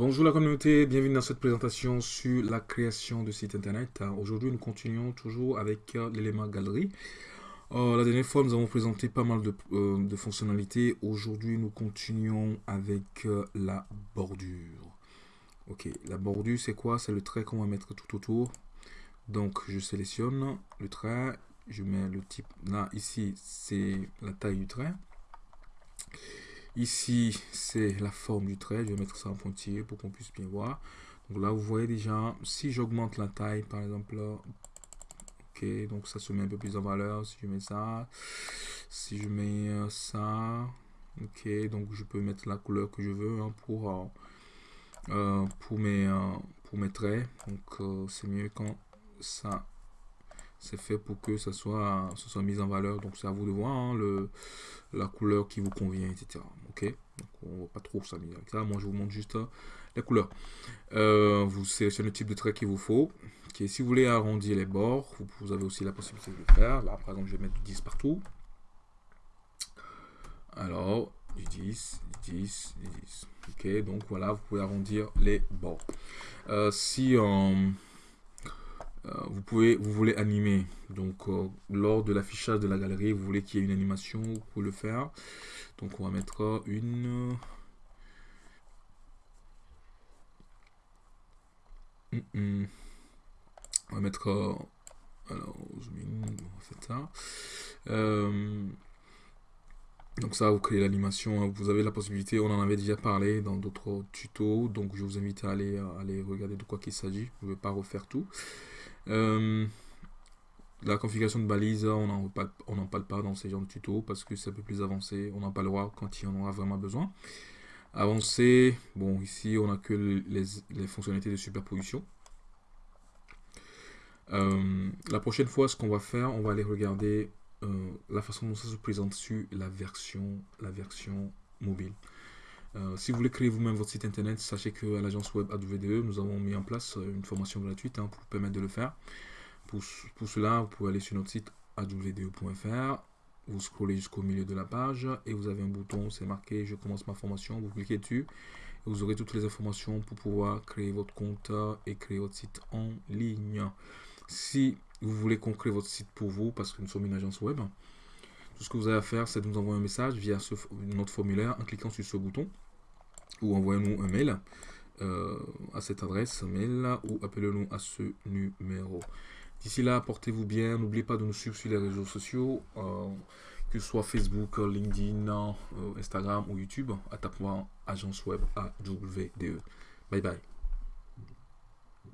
Bonjour la communauté, bienvenue dans cette présentation sur la création de site internet. Aujourd'hui, nous continuons toujours avec euh, l'élément galerie. Euh, la dernière fois, nous avons présenté pas mal de, euh, fonctionnalités. Aujourd'hui, nous continuons avec la bordure. Ok, la bordure, c'est quoi? C'est le trait qu'on va mettre tout autour. Donc, je sélectionne le trait, je mets le type. Là, ici, c'est la taille du trait. Ici, c'est la forme du trait. Je vais mettre ça en pointillé pour qu'on puisse bien voir. Donc là, vous voyez déjà, si j'augmente la taille, par exemple, là, ok, donc ça se met un peu plus en valeur. Si je mets ça, si je mets euh, ça, ok, donc je peux mettre la couleur que je veux hein, pour, euh, euh, pour, mes, pour mes traits. Donc c'est mieux quand ça c'est fait pour que ça soit, ça soit mis en valeur. Donc c'est à vous de voir hein, le, la couleur qui vous convient, etc. Ok Donc on va pas trop s'amuser avec ça. Moi je vous montre juste euh, la couleur. Euh, vous sélectionnez le type de trait qu'il vous faut. Si vous voulez arrondir les bords, vous, avez aussi la possibilité de le faire. Là par exemple je vais mettre du 10 partout. Alors, du 10, du 10, du 10. Ok, donc voilà, vous pouvez arrondir les bords. Euh, si vous voulez animer. Donc, euh, lors de l'affichage de la galerie, vous voulez qu'il y ait une animation, vous pouvez le faire. Donc, on va mettre une... On va mettre... Euh, alors, ça. donc ça, vous créez l'animation. Vous avez la possibilité, on en avait déjà parlé dans d'autres tutos. Donc je vous invite à aller, aller regarder de quoi qu'il s'agit. Je ne vais pas refaire tout. Euh, la configuration de balise, on n'en parle, pas dans ces genres de tutos parce que c'est un peu plus avancé. On n'en parlera quand il y en aura vraiment besoin. Avancé, bon ici on a que les, fonctionnalités de superposition. Euh, la prochaine fois, ce qu'on va faire, on va aller regarder euh, la façon dont ça se présente sur la version mobile. Euh, si vous voulez créer vous-même votre site internet, sachez qu'à l'agence web AWDE, nous avons mis en place euh, une formation gratuite hein, pour vous permettre de le faire. Pour, pour, cela, vous pouvez aller sur notre site awde.fr, vous scrollez jusqu'au milieu de la page et vous avez un bouton, c'est marqué je commence ma formation, vous cliquez dessus et vous aurez toutes les informations pour pouvoir créer votre compte et créer votre site en ligne. Si vous voulez qu'on crée votre site pour vous, parce que nous sommes une agence web, tout ce que vous avez à faire, c'est de nous envoyer un message via notre formulaire en cliquant sur ce bouton ou envoyez-nous un mail euh, à cette adresse mail ou appelez-nous à ce numéro. D'ici là, portez-vous bien. N'oubliez pas de nous suivre sur les réseaux sociaux, euh, que ce soit Facebook, LinkedIn, euh, Instagram ou YouTube, à tapant agence web AWDE. Bye bye.